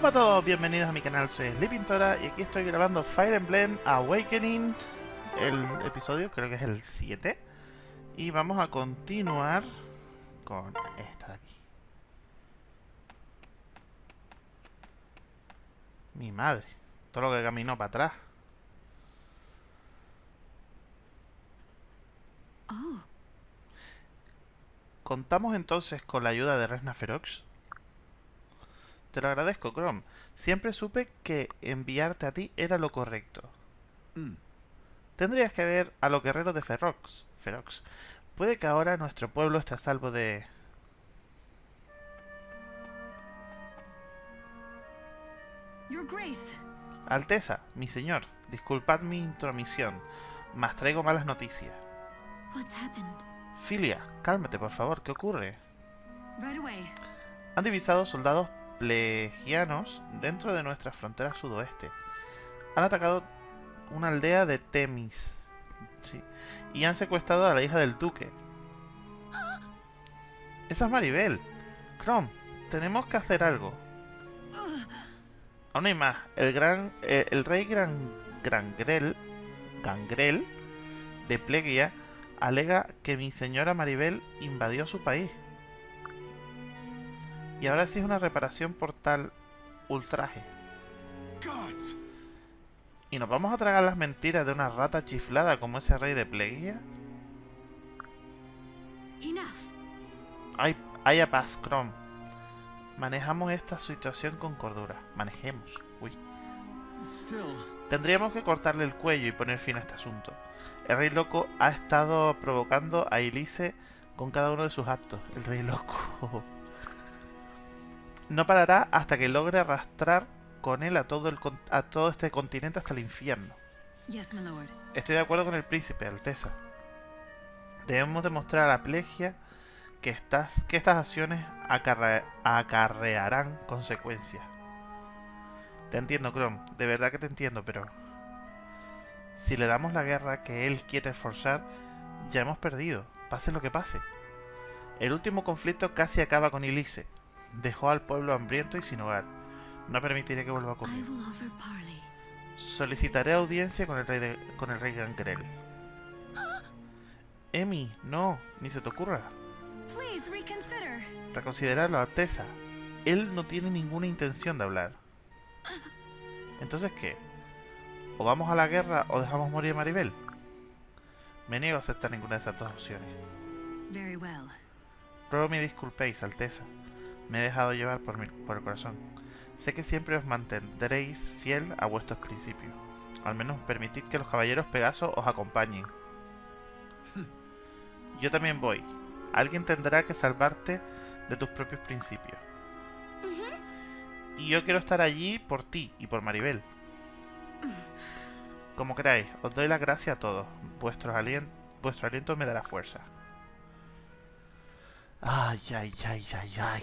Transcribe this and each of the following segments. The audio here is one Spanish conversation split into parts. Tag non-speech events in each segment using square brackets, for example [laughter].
Hola a todos, bienvenidos a mi canal, soy Sleepintora y aquí estoy grabando Fire Emblem Awakening, el episodio creo que es el 7 y vamos a continuar con esta de aquí. Mi madre, todo lo que caminó para atrás. Oh, Contamos entonces con la ayuda de Resna Ferox. Te lo agradezco, Chrome. Siempre supe que enviarte a ti era lo correcto. Mm. Tendrías que ver a los guerreros de Ferox. Ferox. Puede que ahora nuestro pueblo esté a salvo de... Your Grace. Alteza, mi señor, disculpad mi intromisión, mas traigo malas noticias. What's happened? Filia, cálmate por favor, ¿qué ocurre? Right away. Han divisado soldados plegianos dentro de nuestra frontera sudoeste. Han atacado una aldea de Temis. Sí. Y han secuestrado a la hija del duque. Esa es Maribel. Chrome, tenemos que hacer algo. Aún hay más. El gran. eh, el rey gran. Grangrel. Gangrel. De Plegia. Alega que mi señora Maribel invadió su país. Y ahora sí es una reparación por tal ultraje. Gods! ¿Y nos vamos a tragar las mentiras de una rata chiflada como ese rey de Plegia? Enough. Hay, haya paz, Chrome. Manejamos esta situación con cordura. Manejemos. Uy. Still, Tendríamos que cortarle el cuello y poner fin a este asunto. El rey loco ha estado provocando a Elise con cada uno de sus actos. El rey loco. No parará hasta que logre arrastrar con él a todo, el, a todo este continente hasta el infierno. Estoy de acuerdo con el príncipe, Alteza. Debemos demostrar a la plegia que, estas, que estas acciones acarre- acarrearán consecuencias. Te entiendo, Chrome. De verdad que te entiendo, pero... Si le damos la guerra que él quiere forzar, ya hemos perdido, pase lo que pase. El último conflicto casi acaba con Elise. Dejó al pueblo hambriento y sin hogar. No permitiré que vuelva offer parley. Solicitaré audiencia con el rey de, con el rey Gangrel. [gasps] Emi, no, ni se te ocurra. Reconsidera la Alteza. Él no tiene ninguna intención de hablar. [laughs] Entonces, ¿qué? ¿O vamos a la guerra o dejamos morir a Maribel? Me niego a aceptar ninguna de esas dos opciones. Ruego me disculpéis, Alteza. Me he dejado llevar por, mi, por el corazón. Sé que siempre os mantendréis fiel a vuestros principios. Al menos permitid que los caballeros Pegaso os acompañen. Yo también voy. Alguien tendrá que salvarte de tus propios principios. Y yo quiero estar allí por ti y por Maribel. [laughs] Como queráis, os doy las gracias a todos. Vuestros alien- vuestro aliento me dará fuerza. Ay, ay, ay, ay, ay.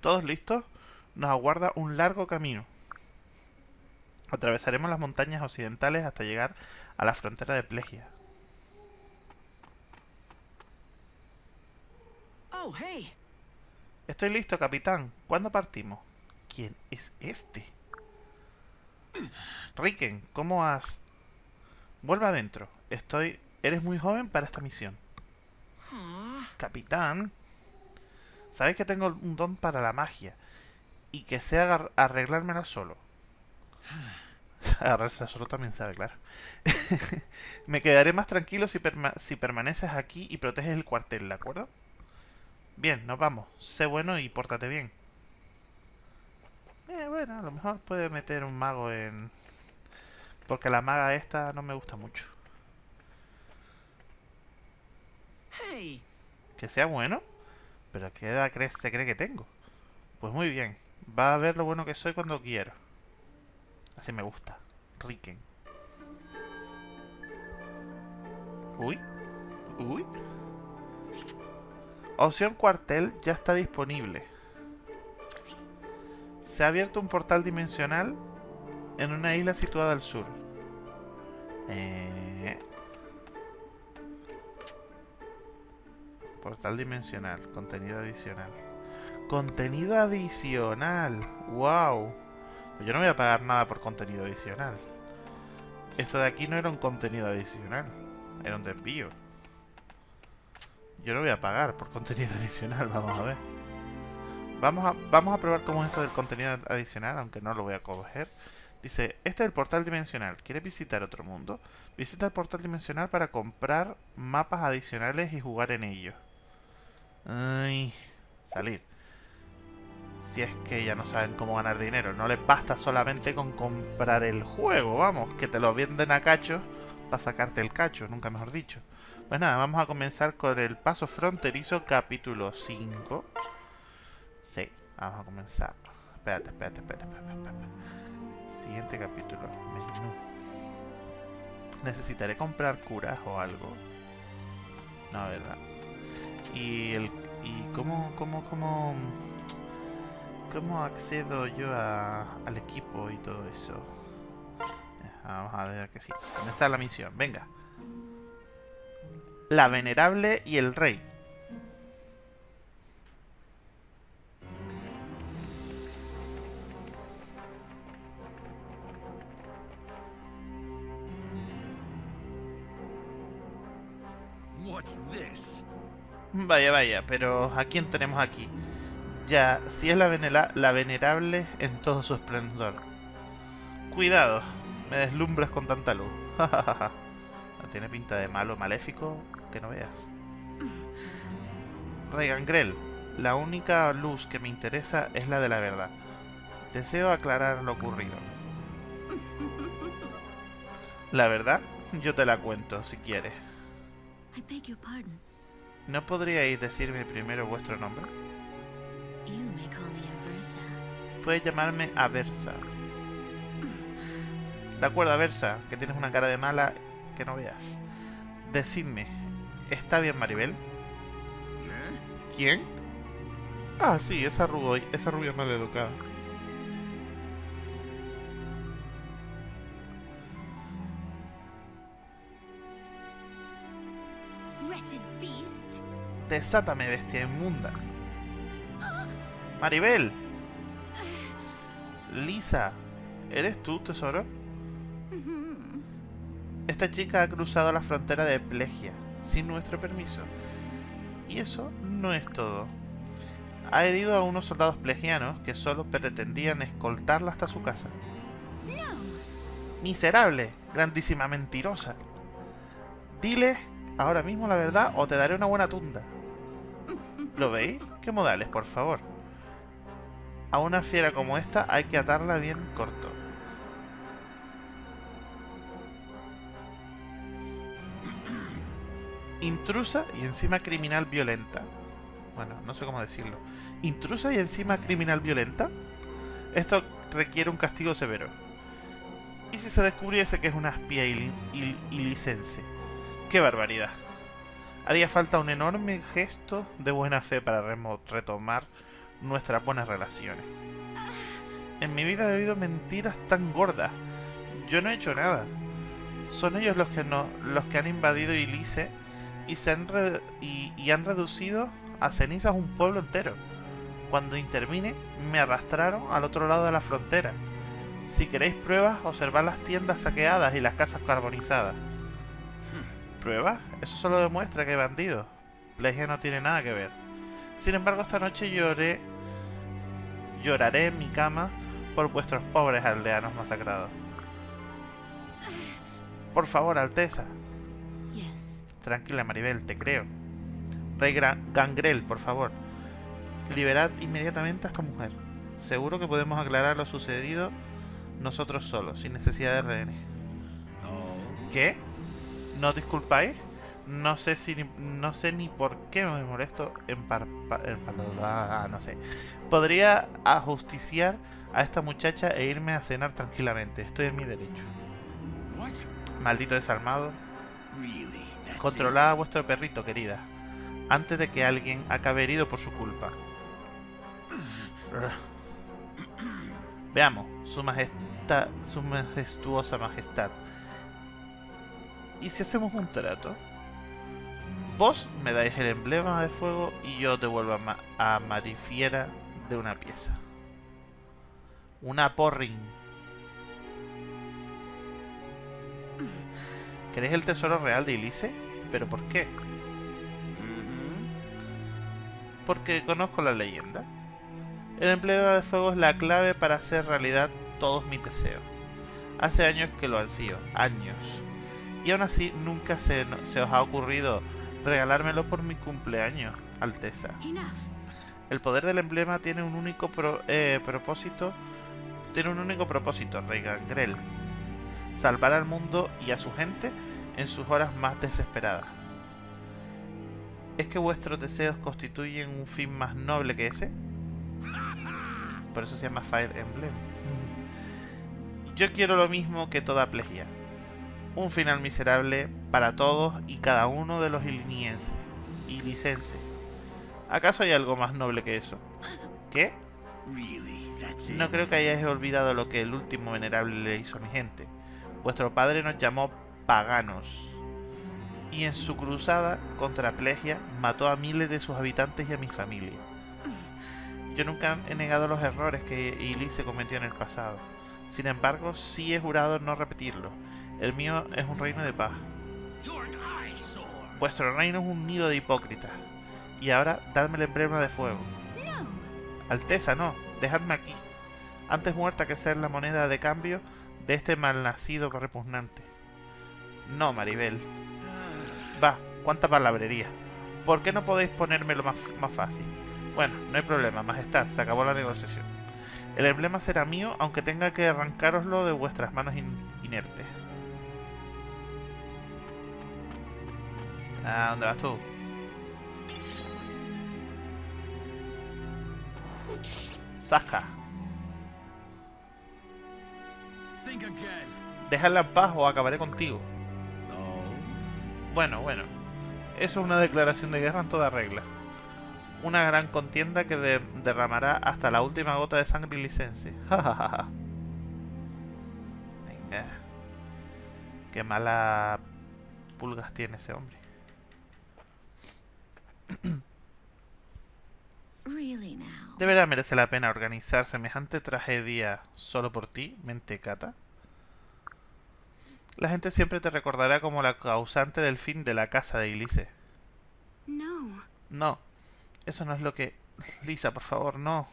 ¿Todos listos? Nos aguarda un largo camino. Atravesaremos las montañas occidentales hasta llegar a la frontera de Plegia. Oh, hey! Estoy listo, capitán. ¿Cuándo partimos? ¿Quién es este? Riken, ¿cómo has...? Vuelve adentro. Estoy... Eres muy joven para esta misión. Capitán, sabéis que tengo un don para la magia y que sé arreglármela solo. [sighs] Agarrarse solo también sabe, claro. [laughs] Me quedaré más tranquilo si, perma- si permaneces aquí y proteges el cuartel, ¿de acuerdo? Bien, nos vamos. Sé bueno y pórtate bien. Eh, bueno, a lo mejor puede meter un mago en... Porque la maga esta no me gusta mucho. hey! Que sea bueno. Pero ¿qué edad crees, se cree que tengo? Pues muy bien. Va a ver lo bueno que soy cuando quiero. Así me gusta. Riken. Uy. Uy. Opción cuartel ya está disponible. Se ha abierto un portal dimensional en una isla situada al sur. Eh, Portal dimensional. Contenido adicional. Contenido adicional. Wow. Yo no voy a pagar nada por contenido adicional. Esto de aquí no era un contenido adicional. Era un desvío. Yo no voy a pagar por contenido [laughs] adicional. Vamos a ver. Vamos a, vamos a probar cómo es esto del contenido adicional, aunque no lo voy a coger. Dice, este es el portal dimensional. ¿Quieres visitar otro mundo? Visita el portal dimensional para comprar mapas adicionales y jugar en ellos. Ay, salir. Si es que ya no saben cómo ganar dinero. No les basta solamente con comprar el juego, vamos. Que te lo venden a cacho para sacarte el cacho, nunca mejor dicho. Pues nada, vamos a comenzar con el paso fronterizo capítulo 5. Sí, vamos a comenzar. Espérate, espérate, espérate, espérate, espérate. Siguiente capítulo. Menú. Necesitaré comprar curas o algo. No, verdad. Y el y cómo cómo cómo cómo accedo yo a, al equipo y todo eso. Eh, Vamos a ver que sí. Comenzar la misión. Venga. La venerable y el rey. What's this? Vaya, vaya, pero ¿a quién tenemos aquí? Ya, si es la, venela- la venerable en todo su esplendor. Cuidado, me deslumbras con tanta luz. [laughs] no tiene pinta de malo, maléfico, que no veas. [laughs] Rey Gangrel, la única luz que me interesa es la de la verdad. Deseo aclarar lo ocurrido. [laughs] La verdad, yo te la cuento, si quieres. I beg your pardon. ¿No podríais decirme primero vuestro nombre? Puedes llamarme Aversa. De acuerdo, Aversa, que tienes una cara de mala que no veas. Decidme, ¿está bien Maribel? ¿Eh? ¿Quién? Ah, sí, esa rubia, esa rubia maleducada. Desátame, bestia inmunda. Maribel. Lisa, ¿eres tú, tesoro? Esta chica ha cruzado la frontera de Plegia sin nuestro permiso. Y eso no es todo. Ha herido a unos soldados plegianos que solo pretendían escoltarla hasta su casa. Miserable, grandísima mentirosa. Dile ahora mismo la verdad o te daré una buena tunda. ¿Lo veis? ¿Qué modales, por favor? A una fiera como esta hay que atarla bien corto. Intrusa y encima criminal violenta. Bueno, no sé cómo decirlo. Intrusa y encima criminal violenta. Esto requiere un castigo severo. ¿Y si se descubriese que es una espía il- ilicense? ¡Qué barbaridad! Haría falta un enorme gesto de buena fe para retomar nuestras buenas relaciones. En mi vida he oído mentiras tan gordas. Yo no he hecho nada. Son ellos los que no, los que han invadido Ilice y se han y, y han reducido a cenizas un pueblo entero. Cuando intervine, me arrastraron al otro lado de la frontera. Si queréis pruebas, observad las tiendas saqueadas y las casas carbonizadas. ¿Pruebas? Eso solo demuestra que hay bandidos. Plegia no tiene nada que ver. Sin embargo, esta noche lloré. Lloraré en mi cama por vuestros pobres aldeanos masacrados. Por favor, Alteza. Tranquila, Maribel, te creo. Rey Gra- Gangrel, por favor. Liberad inmediatamente a esta mujer. Seguro que podemos aclarar lo sucedido nosotros solos, sin necesidad de rehenes. ¿Qué? ¿No disculpáis? No sé si ni- no sé ni por qué me molesto en par, pa- en par- ah, no sé. Podría ajusticiar a esta muchacha e irme a cenar tranquilamente. Estoy en mi derecho. Maldito? That's Controlad a vuestro perrito, querida. Antes de que alguien acabe herido por su culpa. [clears throat] Veamos, su majestad, su majestuosa majestad. ¿Y si hacemos un trato? Vos me dais el emblema de fuego y yo devuelvo a, Ma- a Marifiera de una pieza. Una porring. ¿Queréis el tesoro real de Ilise? ¿Pero por qué? Porque conozco la leyenda. El emblema de fuego es la clave para hacer realidad todos mis deseos. Hace años que lo ansío, años. Y aún así nunca se, no- se os ha ocurrido regalármelo por mi cumpleaños, Alteza. El poder del emblema tiene un único pro- eh, propósito. Tiene un único propósito, Rey Gangrel. Salvar al mundo y a su gente en sus horas más desesperadas. ¿Es que vuestros deseos constituyen un fin más noble que ese? Por eso se llama Fire Emblem. [laughs] Yo quiero lo mismo que toda Plegia. Un final miserable para todos y cada uno de los ilinienses y licenses. ¿Acaso hay algo más noble que eso? ¿Qué? No creo que hayáis olvidado lo que el último venerable le hizo a mi gente. Vuestro padre nos llamó paganos. Y en su cruzada contra Plegia mató a miles de sus habitantes y a mi familia. Yo nunca he negado los errores que Elise cometió en el pasado. Sin embargo, sí he jurado no repetirlos. El mío es un reino de paz. Vuestro reino es un nido de hipócritas. Y ahora, dadme el emblema de fuego. Alteza, no, dejadme aquí. Antes muerta que ser la moneda de cambio de este malnacido repugnante. No, Maribel. Va, cuánta palabrería. ¿Por qué no podéis ponérmelo más, más fácil? Bueno, no hay problema, majestad, se acabó la negociación. El emblema será mío, aunque tenga que arrancároslo de vuestras manos in- inertes. ¿A dónde vas tú? Saca. Déjala en paz o acabaré contigo. Bueno, bueno. Eso es una declaración de guerra en toda regla. Una gran contienda que de- derramará hasta la última gota de sangre license. [laughs] Jajajaja. Venga. Qué mala pulgas tiene ese hombre. [clears throat] ¿De verdad merece la pena organizar semejante tragedia solo por ti, mentecata? La gente siempre te recordará como la causante del fin de la casa de Ilise. No. No, eso no es lo que... [laughs] Lisa, por favor, no.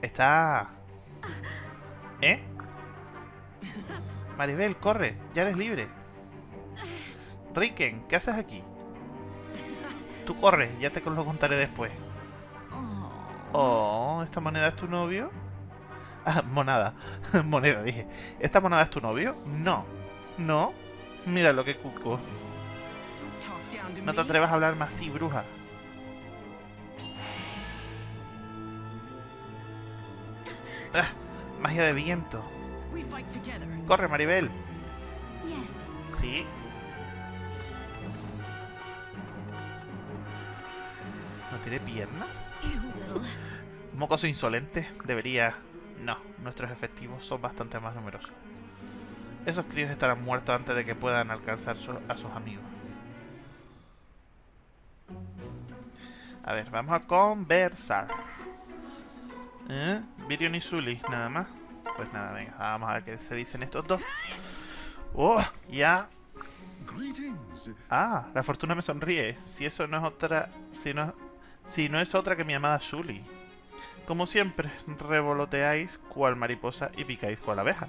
Está... ¿Eh? [laughs] Maribel, corre, ya eres libre. Riken, ¿qué haces aquí? Tú corre, ya te lo contaré después. Oh. Oh, ¿esta moneda es tu novio? Ah, monada. [laughs] moneda, dije. ¿Esta moneda es tu novio? No. ¿No? Mira lo que cuco. No te atrevas a hablarme así, bruja. Ah, magia de viento. Corre, Maribel. Sí. ¿No tiene piernas? Mocoso insolente. Debería... No, nuestros efectivos son bastante más numerosos. Esos críos estarán muertos antes de que puedan alcanzar su- a sus amigos. A ver, vamos a conversar. ¿Eh? Virion y Zully, nada más. Pues nada, venga, vamos a ver qué se dicen estos dos. ¡Oh! Ya. Ah, la fortuna me sonríe. Si eso no es otra... Si no, si no es otra que mi amada Zully. Como siempre, revoloteáis cual mariposa y picáis cual abeja.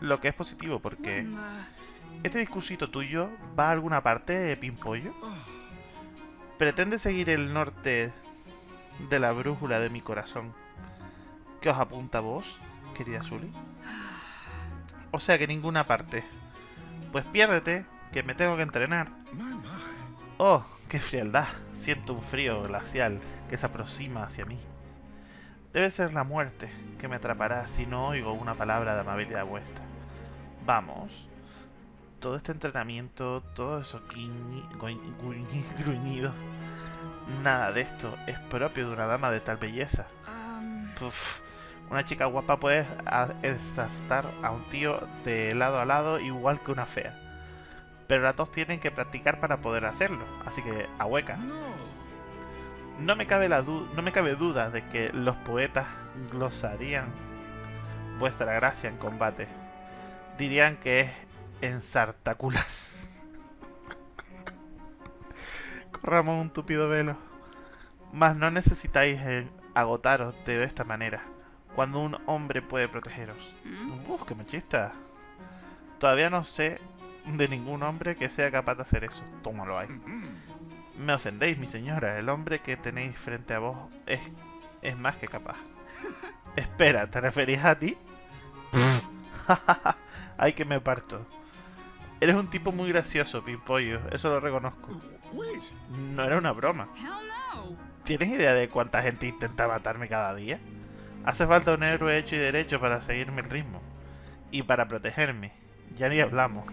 Lo que es positivo porque... ¿Este discursito tuyo va a alguna parte, Pimpollo? ¿Pretende seguir el norte de la brújula de mi corazón? ¿Qué os apunta vos, querida Zully? O sea que ninguna parte. Pues piérdete, que me tengo que entrenar. Oh, qué frialdad. Siento un frío glacial que se aproxima hacia mí. Debe ser la muerte que me atrapará si no oigo una palabra de amabilidad vuestra. Vamos. Todo este entrenamiento, todo eso guiñi- [laughs] gruñido. Nada de esto es propio de una dama de tal belleza. Puf, Una chica guapa puede ensartar a un tío de lado a lado igual que una fea. Pero las dos tienen que practicar para poder hacerlo, así que a hueca. No. Me cabe la no me cabe duda de que los poetas glosarían vuestra gracia en combate. Dirían que es ensartacular. [laughs] Corramos un tupido velo. Mas no necesitáis agotaros de esta manera. Cuando un hombre puede protegeros. Hmm? Uf, qué machista. Todavía no sé de ningún hombre que sea capaz de hacer eso. Tómalo ahí. Me ofendéis, mi señora. El hombre que tenéis frente a vos es, es más que capaz. [laughs] Espera, ¿te referís a ti? [laughs] Ay, que me parto. Eres un tipo muy gracioso, Pimpollo. Eso lo reconozco. No era una broma. ¿Tienes idea de cuánta gente intenta matarme cada día? Hace falta un héroe hecho y derecho para seguirme el ritmo. Y para protegerme. Ya ni hablamos.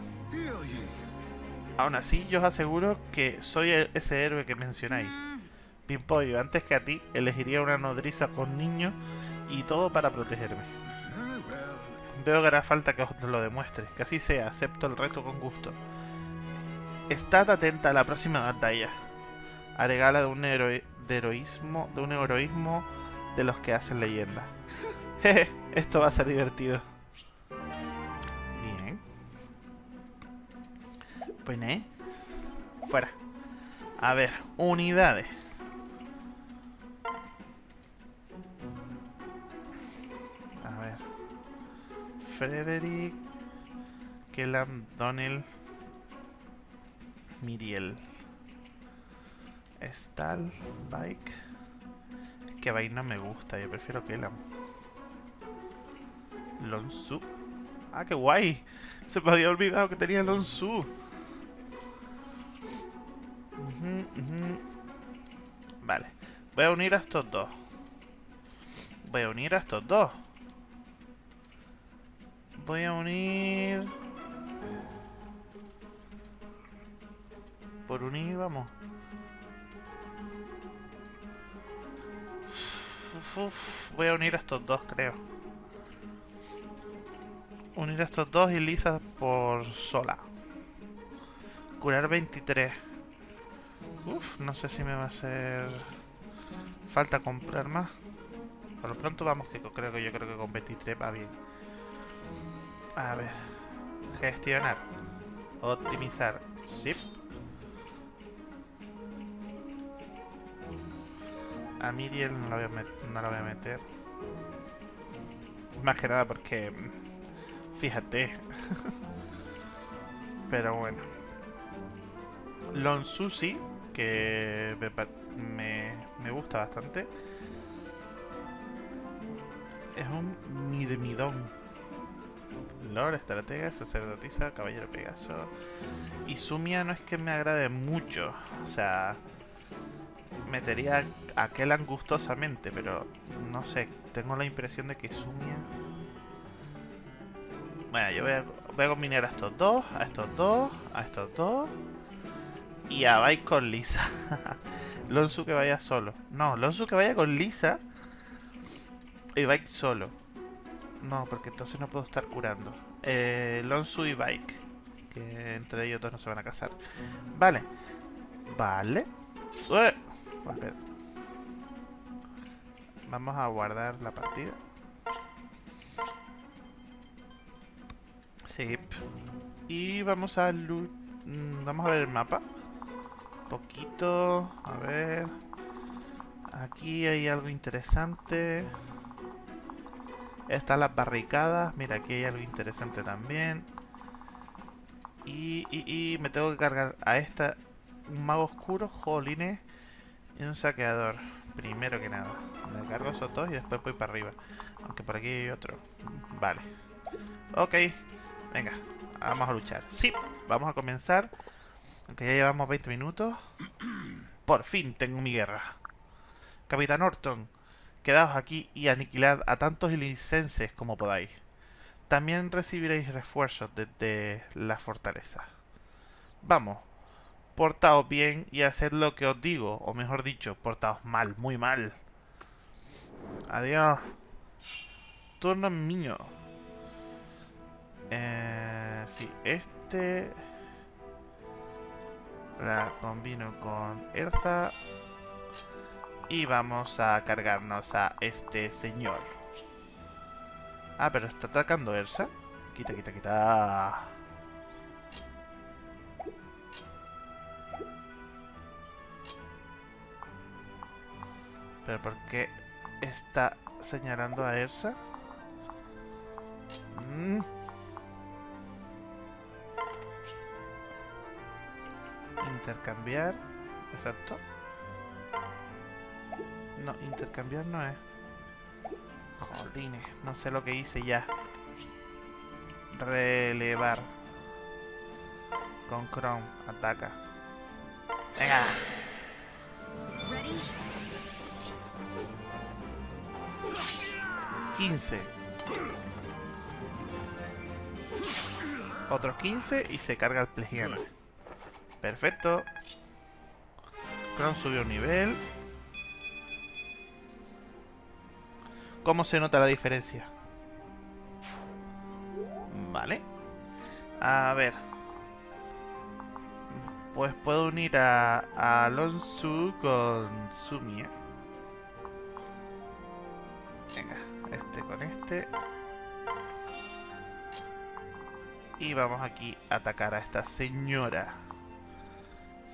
Aún así, yo os aseguro que soy e- ese héroe que mencionáis. Pimpollo, antes que a ti, elegiría una nodriza con niños y todo para protegerme. Veo que hará falta que os lo demuestre. Que así sea, acepto el reto con gusto. Estad atenta a la próxima batalla. Haré gala de un heroísmo, de un heroísmo de los que hacen leyenda. [laughs] Jeje, esto va a ser divertido. Pues ¿eh? Fuera. A ver, unidades. A ver. Frederick, Kellam, Donnell, Miriel, Stal, Bike. Es que Bike me gusta, yo prefiero Kellam. Lonsu. Ah, qué guay. Se me había olvidado que tenía Lonsu. Vale. Voy a unir a estos dos. Voy a unir a estos dos. Voy a unir... Por unir, vamos. Voy a unir a estos dos, creo. Unir a estos dos y Lisa por sola. Curar 23. Uf, no sé si me va a hacer... Falta comprar más. Por lo pronto vamos que creo que yo creo que con 23 va bien. A ver. Gestionar. Optimizar. Zip. A Miriel no la voy a, meter. Más que nada porque... Fíjate. [laughs] Pero bueno. Lon Susi, que me, me, gusta bastante. Es un mirmidón. Lord, estratega, sacerdotisa, caballero Pegaso. Y Sumia no es que me agrade mucho. O sea, metería aquel angustosamente, pero no sé. Tengo la impresión de que Sumia. Bueno, yo voy voy a combinar a estos dos, a estos dos, a estos dos. Y a Bai con Lisa. [laughs] Lonsu que vaya solo. No, Lonsu que vaya con Lisa. Y Bike solo. No, porque entonces no puedo estar curando. Eh, Lonsu y Bike. Que entre ellos dos no se van a casar. Vale. Vale. Vamos a guardar la partida. Sí. Y vamos a... mm, Vamos a ver el mapa. Poquito. A ver. Aquí hay algo interesante. Están las barricadas. Mira, aquí hay algo interesante también. Y, me tengo que cargar a esta. Un mago oscuro, jolines. Y un saqueador. Primero que nada. Me cargo esos dos y después voy para arriba. Aunque por aquí hay otro. Vale. Ok. Venga. Vamos a luchar. Sí. Vamos a comenzar. Aunque ya llevamos 20 minutos. [clears throat] Por fin tengo mi guerra. Capitán Orton. Quedaos aquí y aniquilad a tantos licenses como podáis. También recibiréis refuerzos desde la fortaleza. Vamos, portaos bien y haced lo que os digo, o mejor dicho, portaos mal, muy mal. Adiós. turno mío. Eh, sí, este... La combino con Erza. Y vamos a cargarnos a este señor. Ah, pero está atacando Ersa. Quita, quita, quita. ¿Pero por qué está señalando a Ersa? Mm. Intercambiar. Exacto. No, intercambiar no es. Jolines, no sé lo que hice ya. Relevar. Con Chrome, ataca. Venga. Ready? 15. Otros 15 y se carga el plegiano. Perfecto. Chrome subió un nivel. ¿Cómo se nota la diferencia? Vale. A ver. Pues puedo unir a, a Alonso con Sumia. Venga, este con este. Y vamos aquí a atacar a esta señora.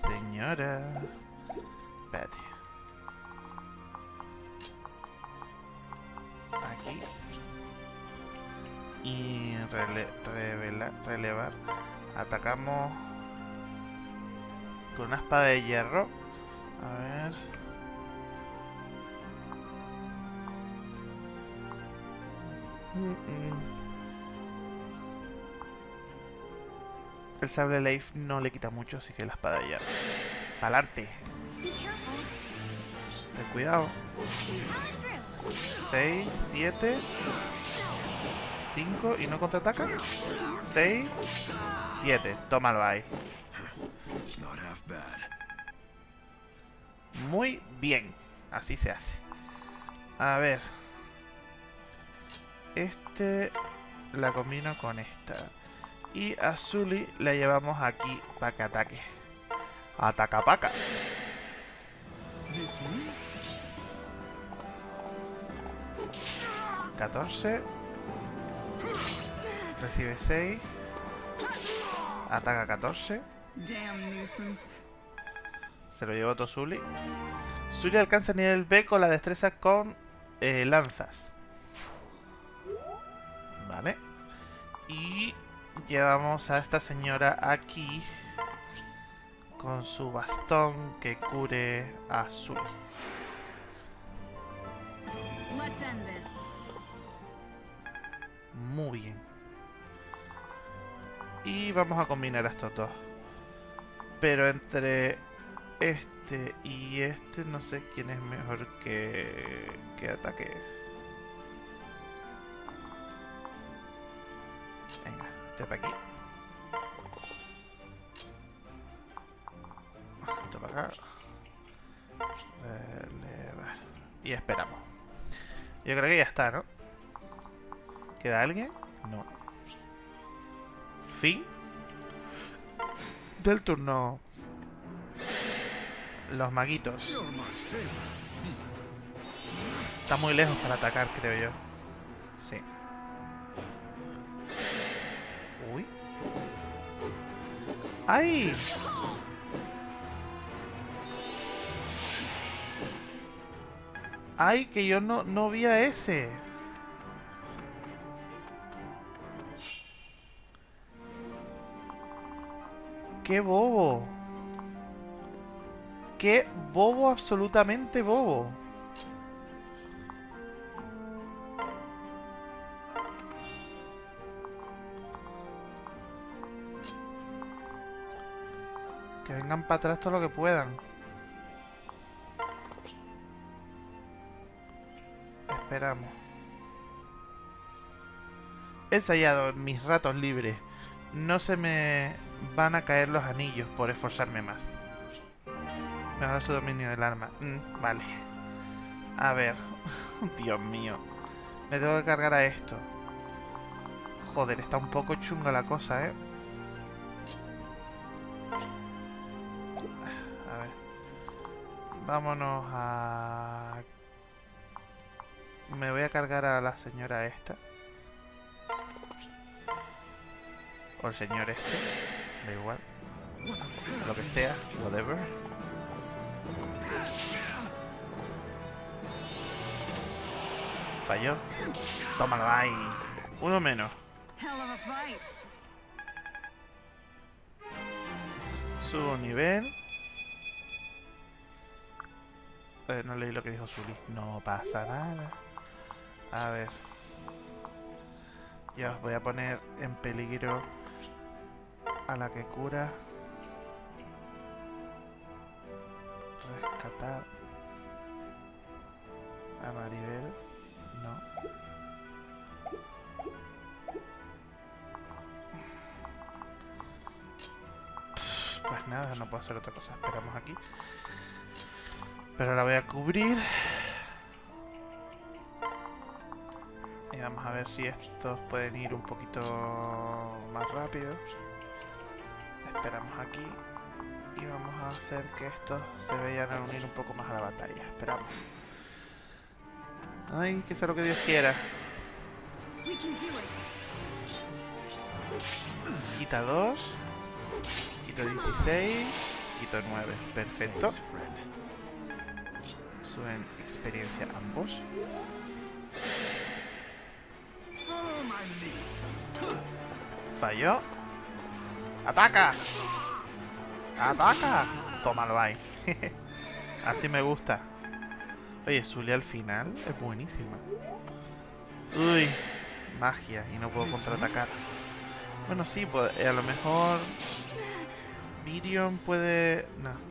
Señora. Espérate. Aquí. Y rele revela- relevar. Atacamos con una espada de hierro. A ver. Mm, mm. El sable Leif no le quita mucho, así que la espada hierro. ¡Pa'lante! Ten cuidado. Power through. 6, 7, 5 y no contraataca. 6, 7. Tómalo ahí. Muy bien. Así se hace. A ver. Este la combino con esta. Y a Zully la llevamos aquí para que ataque. Ataca paca. 14. Recibe 6. Ataca 14. Damn nuisance. Se lo llevó Tosuli. Zully alcanza nivel B con la destreza con eh, lanzas. Vale. Y llevamos a esta señora aquí con su bastón que cure a this. Muy bien. Y vamos a combinar a estos dos. Pero entre este y este no sé quién es mejor que, que ataque. Venga, este para aquí. Esto para acá. Y esperamos. Yo creo que ya está, ¿no? ¿Queda alguien? No. Fin. Del turno. Los maguitos. Está muy lejos para atacar, creo yo. ¡Ay! ¡Ay! Que yo no, no vi a ese. ¡Qué bobo! ¡Qué bobo, absolutamente bobo! Vengan para atrás todo lo que puedan. Esperamos. He ensayado en mis ratos libres. No se me van a caer los anillos por esforzarme más. Mejora su dominio del arma. Mm, vale. A ver. [laughs] Dios mío. Me tengo que cargar a esto. Joder, está un poco chunga la cosa, ¿eh? Vámonos a... Me voy a cargar a la señora esta. O el señor este. Da igual. Lo que sea. Whatever. Falló. Tómalo ahí. Uno menos. Hell of a fight. Subo nivel. Eh, no leí lo que dijo Zully. No pasa nada. A ver. Ya os voy a poner en peligro a la que cura. Rescatar. A Maribel. No. Pues nada, no puedo hacer otra cosa. Esperamos aquí. Pero la voy a cubrir. Y vamos a ver si estos pueden ir un poquito más rápido. Esperamos aquí. Y vamos a hacer que estos se vayan a unir un poco más a la batalla. Esperamos. Ay, que sea lo que Dios quiera. Quita 2. Quito 16. Quito 9. Perfecto. Suben experiencia ambos. Falló. ¡Ataca! ¡Ataca! Tómalo ahí. [laughs] Así me gusta. Oye, Zulia al final es buenísima. Uy, magia y no puedo contraatacar. Bueno, sí, pues, eh, a lo mejor Virion puede... No.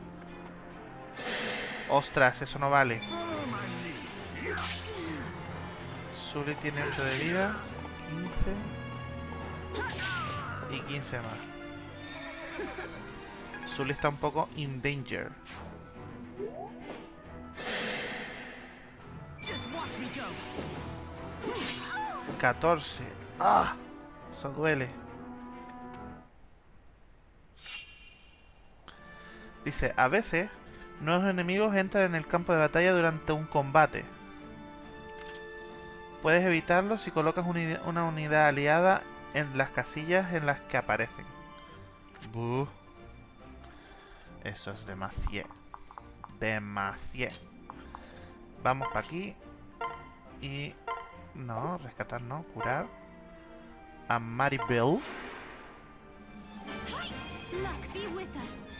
Ostras, eso no vale. Zully tiene 8 de vida, 15 y 15 más. Zully está un poco in danger. Just watch me go. 14. ¡Ah! Eso duele. Dice, a veces nuevos enemigos entran en el campo de batalla durante un combate. Puedes evitarlo si colocas una unidad aliada en las casillas en las que aparecen. Buh. Eso es demasiado. Demasiado. Vamos para aquí. Y... No, rescatar no, curar. A Maribel. Luck be with us.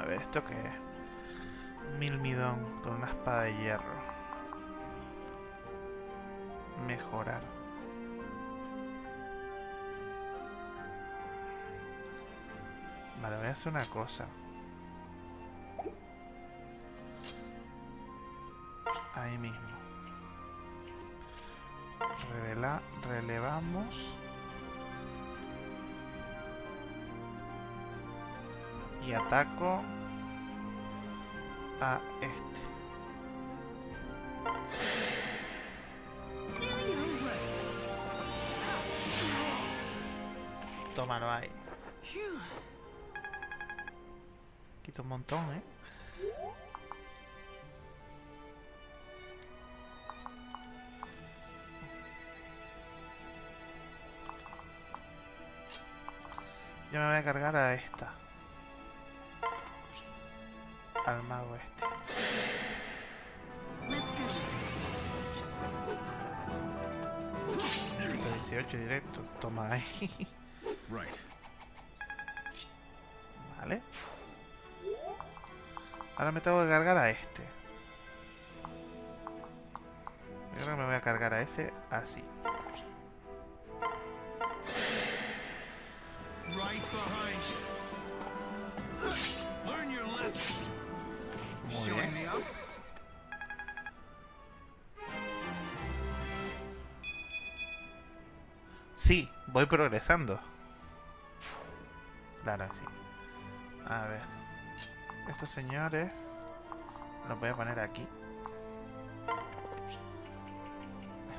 A ver, ¿esto qué es? Milmidón con una espada de hierro. Mejorar. Vale, voy a hacer una cosa. Ahí mismo. Revela, relevamos. Y ataco a este. Tómalo ahí. Quito un montón, ¿eh? Yo me voy a cargar a esta. Al mago este. Let's go. Quito 18 directo. Toma ahí. Right. Vale. Ahora me tengo que cargar a este. Yo creo que me voy a cargar a ese así. Right behind voy progresando. Claro, sí. A ver. Estos señores los voy a poner aquí.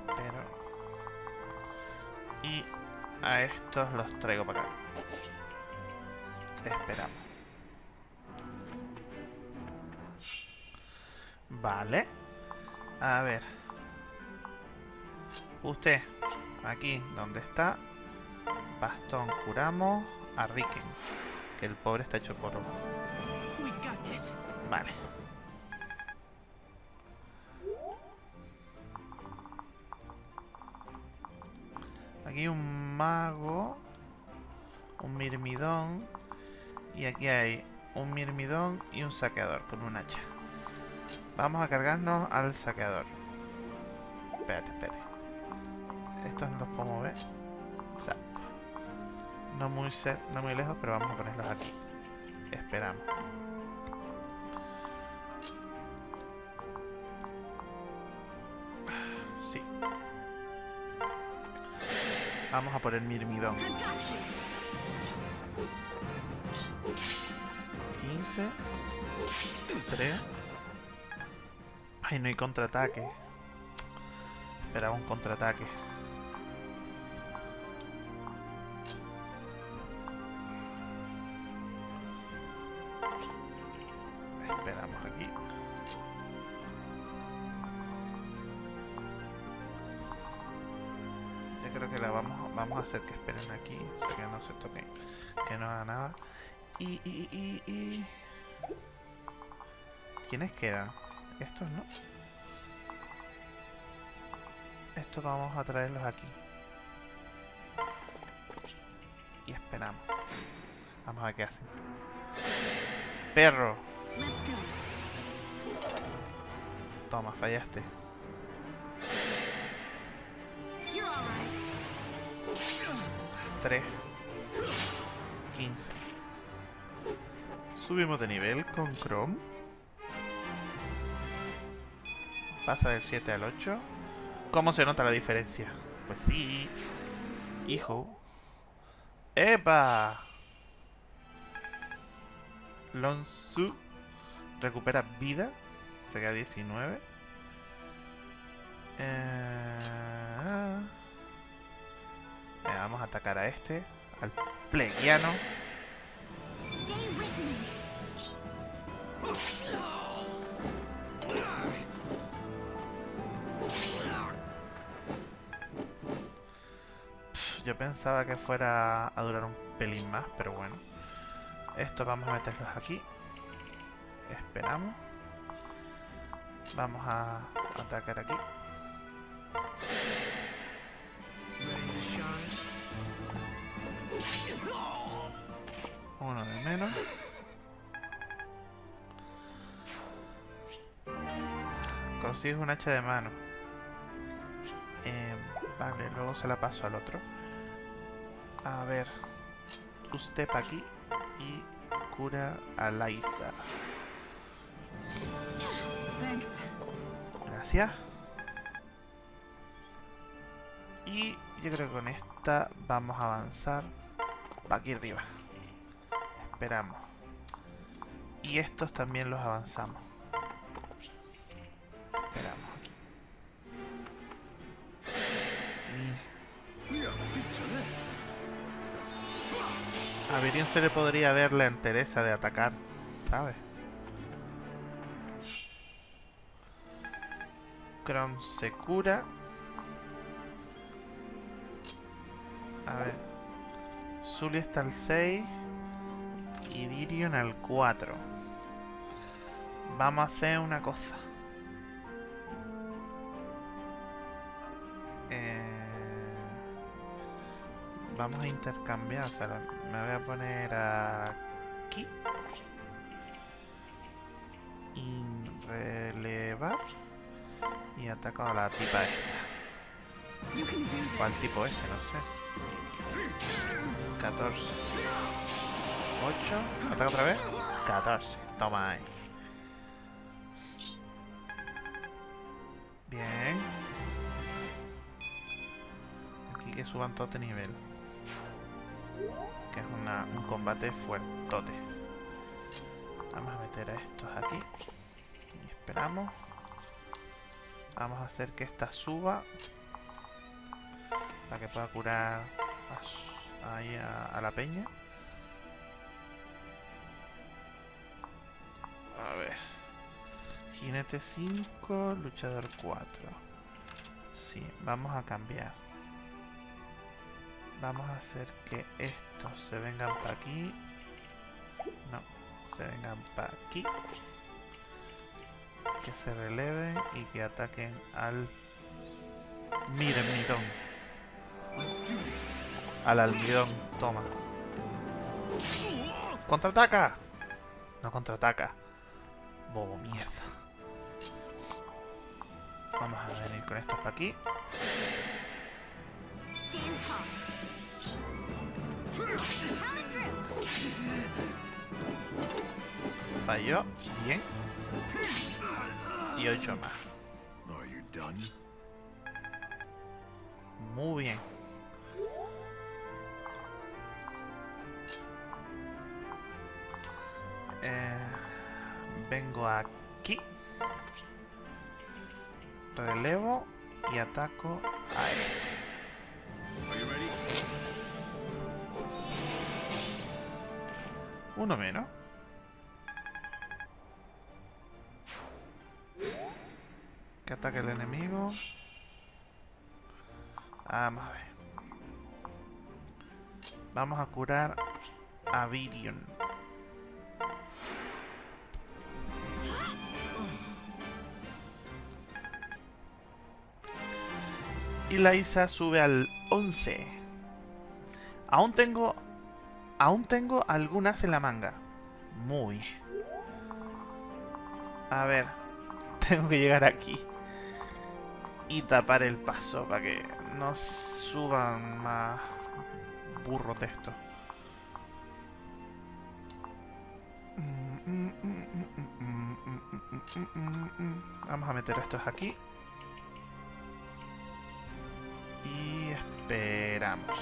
Espero. Y a estos los traigo para acá. Esperamos. Vale. A ver. Usted, aquí donde está. Bastón, curamos a Riken. Que el pobre está hecho this. Vale. Aquí hay un mago. Un mirmidón. Y aquí hay un mirmidón y un saqueador con un hacha. Vamos a cargarnos al saqueador. Espérate, espérate. Estos no los puedo mover. Zap. No muy, no muy lejos, pero vamos a ponerlos aquí. Esperamos. Sí. Vamos a por el mirmidón. I got you. 15. 3. Ay, no hay contraataque. Esperaba un contraataque. Hacer que esperen aquí. O sea, que no se toquen. Que no haga nada. Y, y, y, y... ¿Quiénes quedan? Estos, ¿no? Estos vamos a traerlos aquí. Y esperamos. Vamos a ver qué hacen. Perro. Toma, fallaste. 3. 15. Subimos de nivel con Chrome. Pasa del 7 al 8. ¿Cómo se nota la diferencia? Pues sí. Hijo. ¡Epa! Lonsu recupera vida. Se queda 19. Eh... atacar a este. Al plegiano. Pff, yo pensaba que fuera a durar un pelín más, pero bueno. Estos vamos a meterlos aquí. Esperamos. Vamos a atacar aquí. Menos. Consigues un hacha de mano. Em, vale, luego se la paso al otro. A ver. Usted pa' aquí y cura a. Thanks. Gracias. Y yo creo que con esta vamos a avanzar para aquí arriba. Esperamos. Y estos también los avanzamos. Esperamos aquí. A Virion se le podría ver la entereza de atacar, ¿sabes? Chrome se cura. A ver. Zully está al 6. Virion al 4. Vamos a hacer una cosa. Eh, vamos a intercambiar. O sea, me voy a poner aquí. Y relevar. Y ataco a la tipa esta. Al tipo este, no sé. 14. 8. ¿Ataca otra vez? 14. Toma ahí. Bien. Aquí que suban todo este nivel. Que es un combate fuertote. Vamos a meter a estos aquí. Y esperamos. Vamos a hacer que esta suba. Para que pueda curar ahí a la peña. Jinete 5, luchador 4. Sí, vamos a cambiar. Vamos a hacer que estos se vengan para aquí. No, se vengan para aquí. Que se releven y que ataquen al do this. Al almidón, toma. ¡Contraataca! No contraataca. Bobo, mierda. Vamos a venir con estos para aquí. Falló. Bien. Y 8 más. Muy bien. Eh, vengo aquí. Relevo y ataco a este. Uno menos. Que ataque el enemigo. Vamos a ver. Vamos a curar a Virion. Y la Isa sube al 11. Aún tengo Aún tengo algunas en la manga. Muy. A ver. [laughs] Tengo que llegar aquí. Y tapar el paso para que no suban más burro texto. Vamos a meter estos aquí. Esperamos.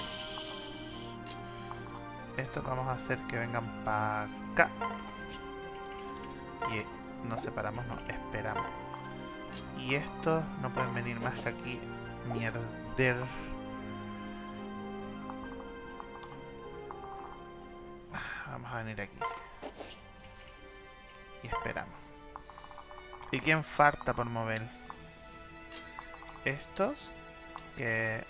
Estos vamos a hacer que vengan para acá. Y nos separamos, no, esperamos. Y estos no pueden venir más que aquí. Mierder. Vamos a venir aquí. Y esperamos. ¿Y quién falta por mover? Estos. Que...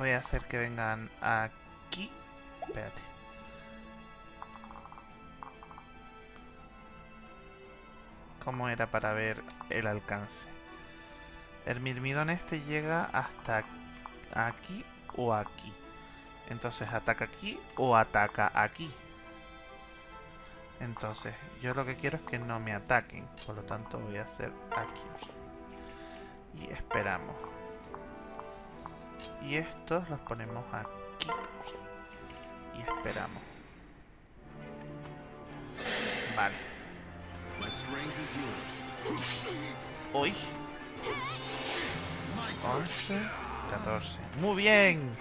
Voy a hacer que vengan aquí. Espérate. ¿Cómo era para ver el alcance? El mirmidón este llega hasta aquí o aquí. Entonces ataca aquí o ataca aquí. Entonces, yo lo que quiero es que no me ataquen. Por lo tanto, voy a hacer aquí. Y esperamos. Y estos los ponemos aquí. Y esperamos. Vale. Hoy. 11, 14. Muy bien.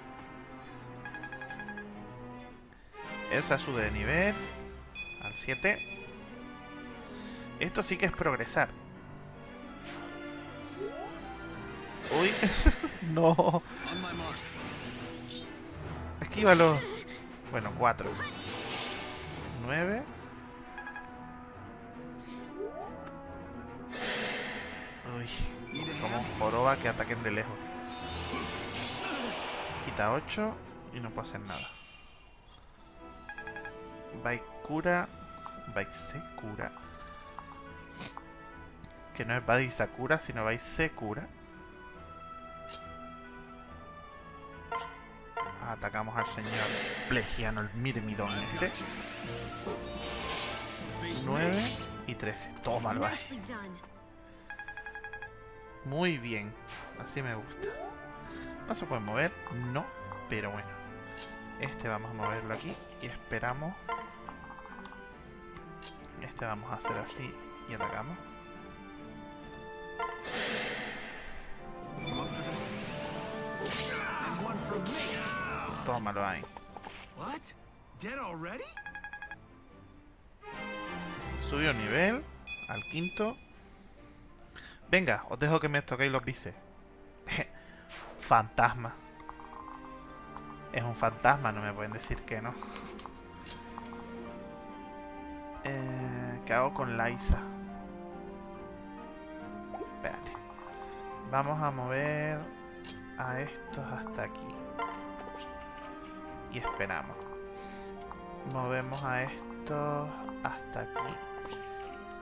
Elsa sube de nivel. Al 7. Esto sí que es progresar. Uy. [laughs] no. Esquívalo. Bueno, 4. 9. Uy. Como joroba que ataquen de lejos. Quita 8 y no puedo hacer nada. Baikura. Baisekura. Que no es Baisakura, sino Baisekura. Atacamos al señor Plegiano, el Mirmidón este. 9 y 13. Tómalo ahí. Muy bien. Así me gusta. ¿No se puede mover? No. Pero bueno. Este vamos a moverlo aquí. Y esperamos. Este vamos a hacer así. Y atacamos. One for me. Tómalo ahí. What? Dead already? Subió nivel al quinto. Venga, os dejo que me toquéis los bíceps. [laughs] fantasma. Es un fantasma, no me pueden decir que no. [laughs] Eh, ¿Qué hago con Liza? Espérate. Vamos a mover a estos hasta aquí. Y esperamos. Movemos a estos hasta aquí.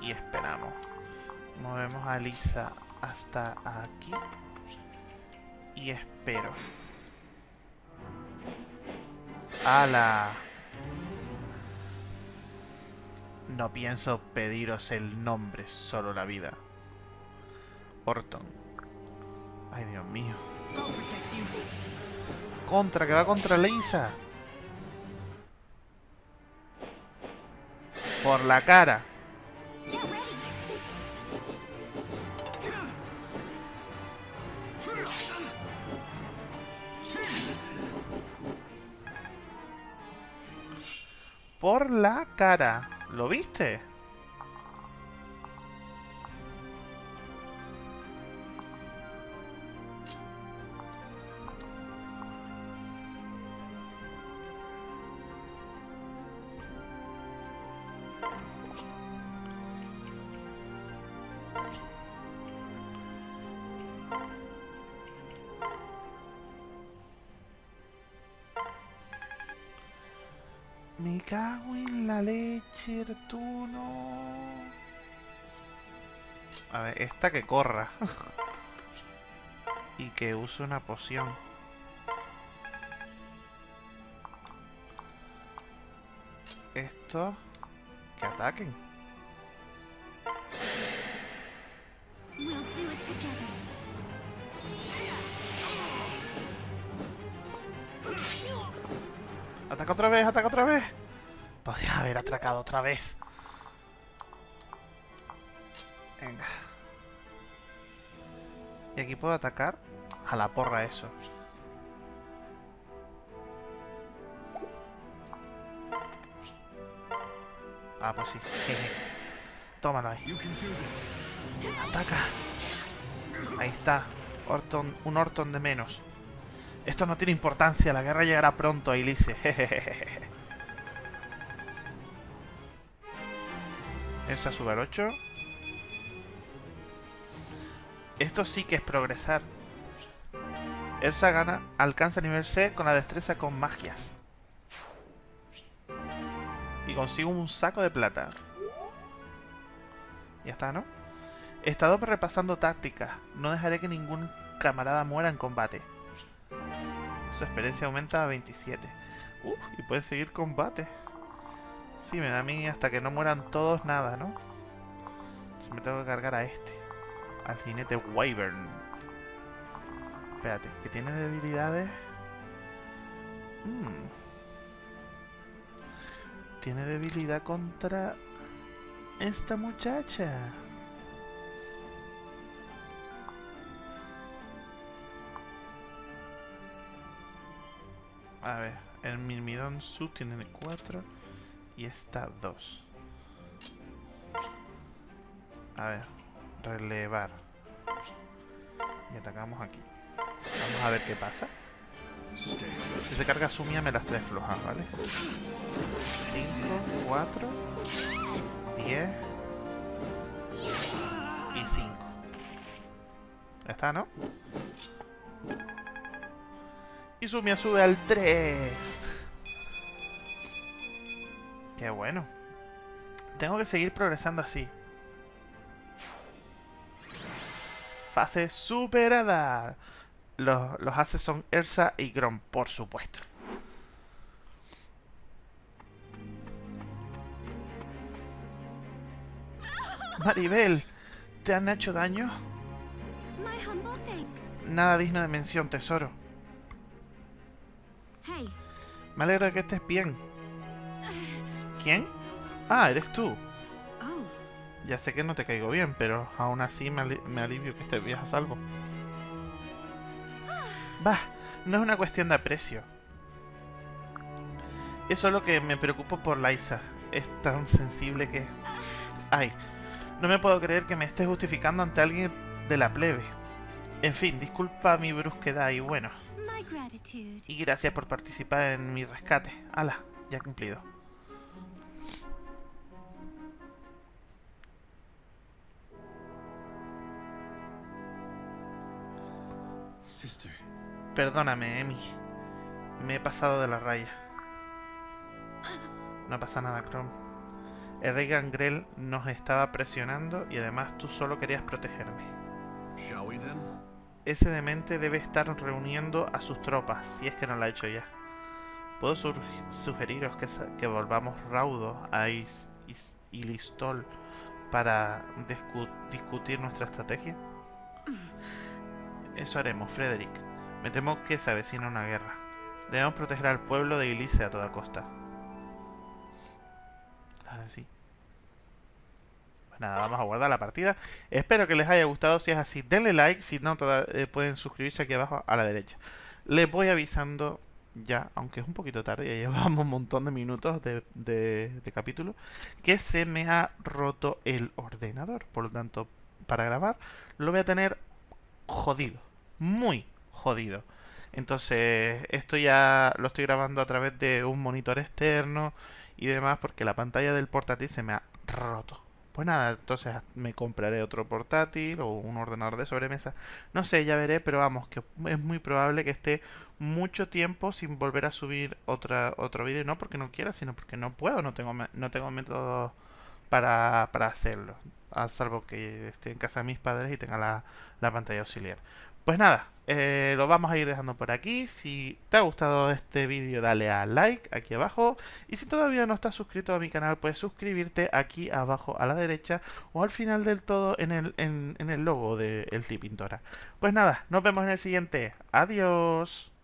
Y esperamos. Movemos a Lisa hasta aquí. Y espero. ¡Hala! No pienso pediros el nombre, solo la vida. Orton. Ay, Dios mío. Contra, que va contra Lisa. Por la cara. Por la cara. ¿Lo viste? Me cago en la leche, Artuno. A ver, esta que corra. [laughs] y que use una poción. Estos que ataquen. Ataca otra vez, ataca otra vez. Podría haber atracado otra vez. Venga. ¿Y aquí puedo atacar? A la porra eso. Ah, pues sí. [laughs] Tómalo ahí. Ataca. Ahí está. Orton, un Orton de menos. Esto no tiene importancia. La guerra llegará pronto, Elise. Esa sube al 8. Esto sí que es progresar. Elsa gana, alcanza nivel C con la destreza con magias. Y consigo un saco de plata. Ya está, ¿no? He estado repasando tácticas. No dejaré que ningún camarada muera en combate. Su experiencia aumenta a 27. Uf, y puede seguir combate. Sí, me da a mí hasta que no mueran todos nada, ¿no? Si me tengo que cargar a este. Al jinete Wyvern. Espérate, que tiene debilidades. Mm. Tiene debilidad contra esta muchacha. A ver, el Mirmidon Su tiene 4 y esta 2. A ver, relevar. Y atacamos aquí. Vamos a ver qué pasa. Si se carga Sumia me las trae flojas, ¿vale? 5, 4, 10 y 5. Ya está, ¿no? Y Sumia sube al 3. Qué bueno. Tengo que seguir progresando así. Fase superada. Los, los haces son Elsa y Grom, por supuesto. Maribel, ¿te han hecho daño? Nada digno de mención, tesoro. Hey, Me alegro de que estés bien. ¿Quién? Ah, eres tú. oh, Ya sé que no te caigo bien, pero aún así me, ali- me alivio que estés bien a salvo. Bah, no es una cuestión de aprecio. Es solo que me preocupo por Liza. Es tan sensible que... Ay, no me puedo creer que me esté justificando ante alguien de la plebe. En fin, disculpa mi brusquedad y bueno. Y gracias por participar en mi rescate. Ala, ya cumplido. Sister. Perdóname, Emi. Me he pasado de la raya. No pasa nada, Chrome. El rey Gangrel nos estaba presionando y además tú solo querías protegerme. Shall we then? Ese demente debe estar reuniendo a sus tropas, si es que no lo ha hecho ya. ¿Puedo sugeriros que, volvamos raudo a Is- Is- Ilistol para discu- discutir nuestra estrategia? [laughs] Eso haremos, Frederick. Me temo que se avecina una guerra. Debemos proteger al pueblo de Ilice a toda costa. Ahora sí. Pues nada, vamos a guardar la partida. Espero que les haya gustado. Si es así, denle like. Si no, eh, pueden suscribirse aquí abajo a la derecha. Les voy avisando ya, aunque es un poquito tarde, ya [laughs] llevamos un montón de minutos de- de capítulo, que se me ha roto el ordenador. Por lo tanto, para grabar, lo voy a tener jodido. Muy jodido. Entonces, esto ya lo estoy grabando a través de un monitor externo y demás porque la pantalla del portátil se me ha roto. Pues nada, entonces me compraré otro portátil o un ordenador de sobremesa. No sé, ya veré, pero vamos, que es muy probable que esté mucho tiempo sin volver a subir otra, otro vídeo. No porque no quiera, sino porque no puedo, no tengo, no tengo método para, para hacerlo. A salvo que esté en casa de mis padres y tenga la, la pantalla auxiliar. Pues nada, eh, lo vamos a ir dejando por aquí. Si te ha gustado este vídeo, dale a like aquí abajo. Y si todavía no estás suscrito a mi canal, puedes suscribirte aquí abajo a la derecha o al final del todo en el, en, el logo de El Pintora. Pues nada, nos vemos en el siguiente. Adiós.